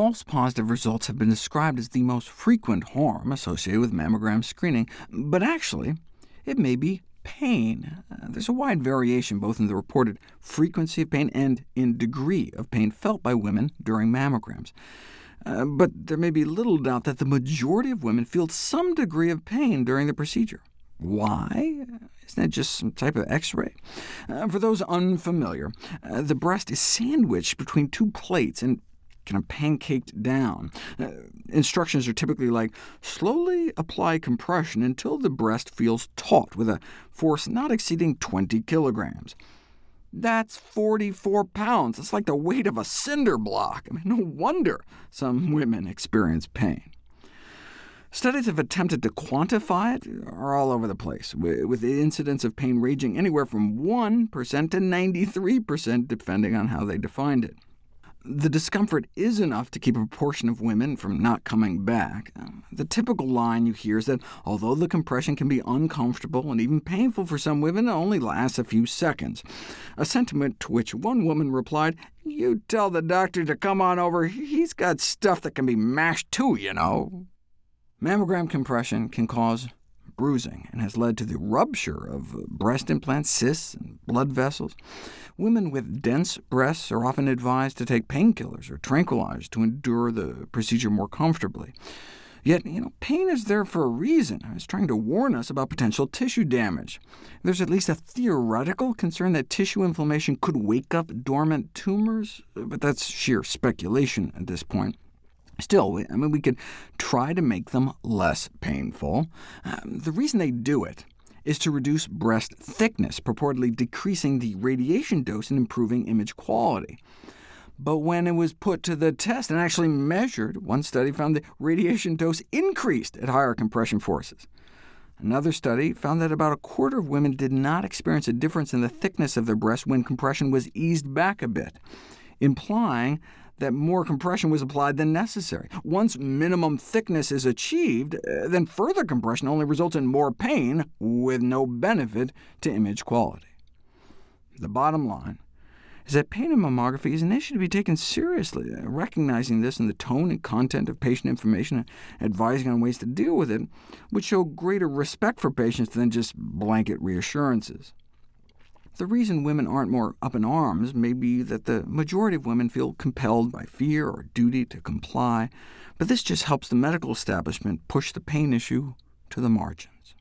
false positive results have been described as the most frequent harm associated with mammogram screening, but actually, it may be pain. Uh, there's a wide variation both in the reported frequency of pain and in degree of pain felt by women during mammograms. Uh, but there may be little doubt that the majority of women feel some degree of pain during the procedure. Why? Isn't that just some type of X-ray? Uh, for those unfamiliar, uh, the breast is sandwiched between two plates and kind of pancaked down. Uh, instructions are typically like, slowly apply compression until the breast feels taut, with a force not exceeding 20 kilograms. That's 44 pounds. It's like the weight of a cinder block. I mean, no wonder some women experience pain. Studies have attempted to quantify it are all over the place, with the incidence of pain ranging anywhere from 1% to 93%, depending on how they defined it. The discomfort is enough to keep a proportion of women from not coming back. Um, the typical line you hear is that although the compression can be uncomfortable and even painful for some women, it only lasts a few seconds, a sentiment to which one woman replied, you tell the doctor to come on over, he's got stuff that can be mashed too, you know. Mammogram compression can cause bruising and has led to the rupture of breast implants, cysts, and blood vessels. Women with dense breasts are often advised to take painkillers or tranquilizers to endure the procedure more comfortably. Yet, you know, pain is there for a reason. It's trying to warn us about potential tissue damage. There's at least a theoretical concern that tissue inflammation could wake up dormant tumors, but that's sheer speculation at this point. Still, I mean, we could try to make them less painful. Um, the reason they do it is to reduce breast thickness, purportedly decreasing the radiation dose and improving image quality. But when it was put to the test and actually measured, one study found the radiation dose increased at higher compression forces. Another study found that about a quarter of women did not experience a difference in the thickness of their breast when compression was eased back a bit, implying that more compression was applied than necessary. Once minimum thickness is achieved, uh, then further compression only results in more pain, with no benefit to image quality. The bottom line is that pain in mammography is an issue to be taken seriously. Uh, recognizing this in the tone and content of patient information and advising on ways to deal with it would show greater respect for patients than just blanket reassurances. The reason women aren't more up in arms may be that the majority of women feel compelled by fear or duty to comply, but this just helps the medical establishment push the pain issue to the margins.